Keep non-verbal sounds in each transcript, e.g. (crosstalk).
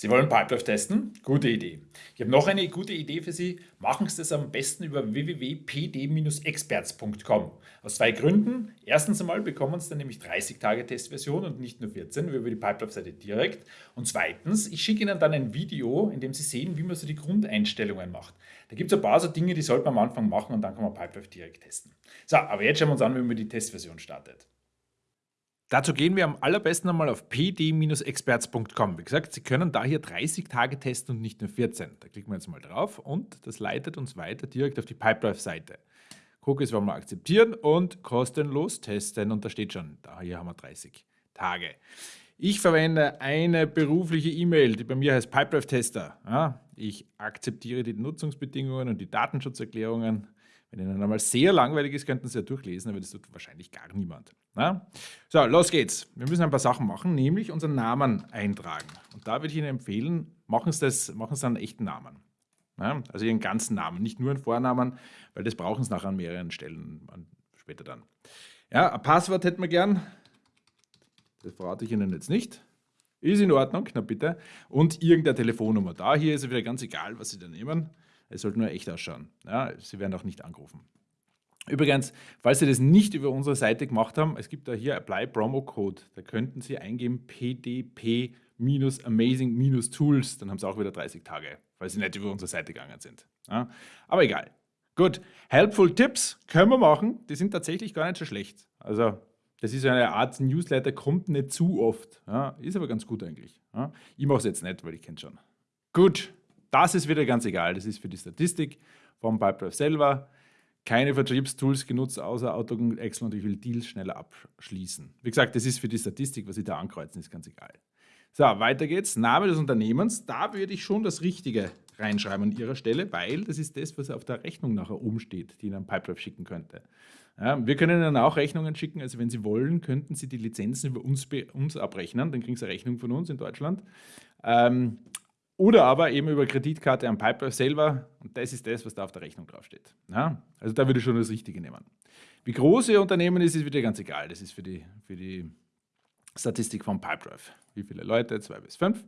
Sie wollen Pipedrive testen? Gute Idee. Ich habe noch eine gute Idee für Sie. Machen Sie das am besten über www.pd-experts.com. Aus zwei Gründen. Erstens einmal bekommen Sie dann nämlich 30 Tage Testversion und nicht nur 14 wie über die Pipedrive-Seite direkt. Und zweitens, ich schicke Ihnen dann ein Video, in dem Sie sehen, wie man so die Grundeinstellungen macht. Da gibt es ein paar so Dinge, die sollte man am Anfang machen und dann kann man Pipedrive direkt testen. So, aber jetzt schauen wir uns an, wie man die Testversion startet. Dazu gehen wir am allerbesten einmal auf pd-experts.com. Wie gesagt, Sie können da hier 30 Tage testen und nicht nur 14. Da klicken wir jetzt mal drauf und das leitet uns weiter direkt auf die Pipedrive-Seite. Cookies wollen wir akzeptieren und kostenlos testen und da steht schon, da hier haben wir 30 Tage. Ich verwende eine berufliche E-Mail, die bei mir heißt Pipedrive Tester. Ja, ich akzeptiere die Nutzungsbedingungen und die Datenschutzerklärungen wenn Ihnen einmal sehr langweilig ist, könnten Sie ja durchlesen, aber das tut wahrscheinlich gar niemand. Na? So, los geht's. Wir müssen ein paar Sachen machen, nämlich unseren Namen eintragen. Und da würde ich Ihnen empfehlen, machen Sie, das, machen Sie einen echten Namen. Ja? Also Ihren ganzen Namen, nicht nur einen Vornamen, weil das brauchen Sie nachher an mehreren Stellen später dann. Ja, ein Passwort hätten wir gern. Das verrate ich Ihnen jetzt nicht. Ist in Ordnung, na bitte. Und irgendeine Telefonnummer. Da hier ist es wieder ganz egal, was Sie da nehmen. Es sollte nur echt ausschauen. Ja, Sie werden auch nicht angerufen. Übrigens, falls Sie das nicht über unsere Seite gemacht haben, es gibt da hier Apply Promo Code. Da könnten Sie eingeben pdp-amazing-tools, dann haben Sie auch wieder 30 Tage, falls Sie nicht über unsere Seite gegangen sind. Ja, aber egal. Gut, Helpful Tips können wir machen, die sind tatsächlich gar nicht so schlecht. Also das ist eine Art Newsletter, kommt nicht zu oft, ja, ist aber ganz gut eigentlich. Ja. Ich mache es jetzt nicht, weil ich kenne schon. Gut, das ist wieder ganz egal. Das ist für die Statistik vom Pipedrive selber. Keine Vertriebstools genutzt, außer Outlook und Excel und ich will Deals schneller abschließen. Wie gesagt, das ist für die Statistik, was Sie da ankreuzen, ist ganz egal. So, weiter geht's. Name des Unternehmens. Da würde ich schon das Richtige reinschreiben an Ihrer Stelle, weil das ist das, was auf der Rechnung nachher oben steht, die Ihnen Pipedrive schicken könnte. Ja, wir können Ihnen auch Rechnungen schicken. Also wenn Sie wollen, könnten Sie die Lizenzen über uns, uns abrechnen. Dann kriegen Sie eine Rechnung von uns in Deutschland. Ähm, oder aber eben über Kreditkarte am Piper selber. Und das ist das, was da auf der Rechnung draufsteht. Ja? Also da würde ich schon das Richtige nehmen. Wie groß Ihr Unternehmen ist, ist wieder ganz egal. Das ist für die, für die Statistik von Pipedrive. Wie viele Leute? Zwei bis fünf.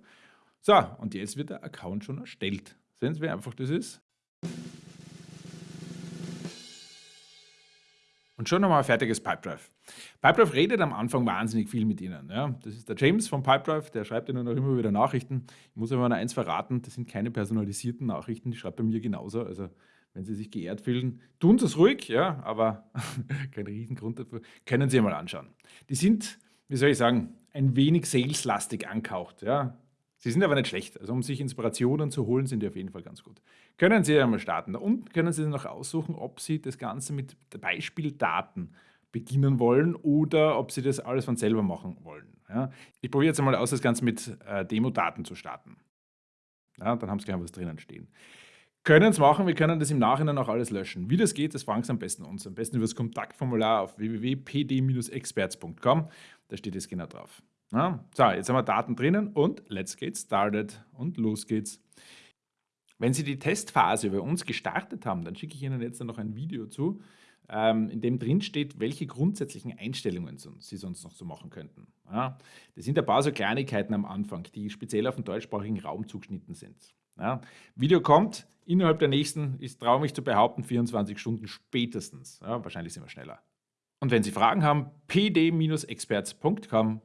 So, und jetzt wird der Account schon erstellt. Sehen Sie, wie einfach das ist? Und schon nochmal ein fertiges Pipedrive. Pipedrive redet am Anfang wahnsinnig viel mit Ihnen. Ja. Das ist der James von Pipedrive, der schreibt Ihnen auch immer wieder Nachrichten. Ich muss aber noch eins verraten, das sind keine personalisierten Nachrichten, die schreibt bei mir genauso. Also wenn Sie sich geehrt fühlen, tun Sie es ruhig, ja, aber (laughs) kein Riesengrund dafür. Können Sie mal anschauen. Die sind, wie soll ich sagen, ein wenig saleslastig angehaucht. Ja. Sie sind aber nicht schlecht. Also um sich Inspirationen zu holen, sind die auf jeden Fall ganz gut. Können Sie einmal starten. Und können Sie noch aussuchen, ob Sie das Ganze mit Beispieldaten beginnen wollen oder ob Sie das alles von selber machen wollen. Ja. Ich probiere jetzt einmal aus, das Ganze mit äh, Demo-Daten zu starten. Ja, dann haben Sie gleich was drinnen stehen. Können es machen, wir können das im Nachhinein auch alles löschen. Wie das geht, das fragen Sie am besten uns. Am besten über das Kontaktformular auf www.pd-experts.com. Da steht es genau drauf. Ja, so, jetzt haben wir Daten drinnen und let's get started und los geht's. Wenn Sie die Testphase bei uns gestartet haben, dann schicke ich Ihnen jetzt noch ein Video zu, ähm, in dem drin steht, welche grundsätzlichen Einstellungen Sie sonst noch so machen könnten. Ja, das sind ein paar so Kleinigkeiten am Anfang, die speziell auf den deutschsprachigen Raum zugeschnitten sind. Ja, Video kommt innerhalb der nächsten, ich traue mich zu behaupten, 24 Stunden spätestens. Ja, wahrscheinlich sind wir schneller. Und wenn Sie Fragen haben, pd-experts.com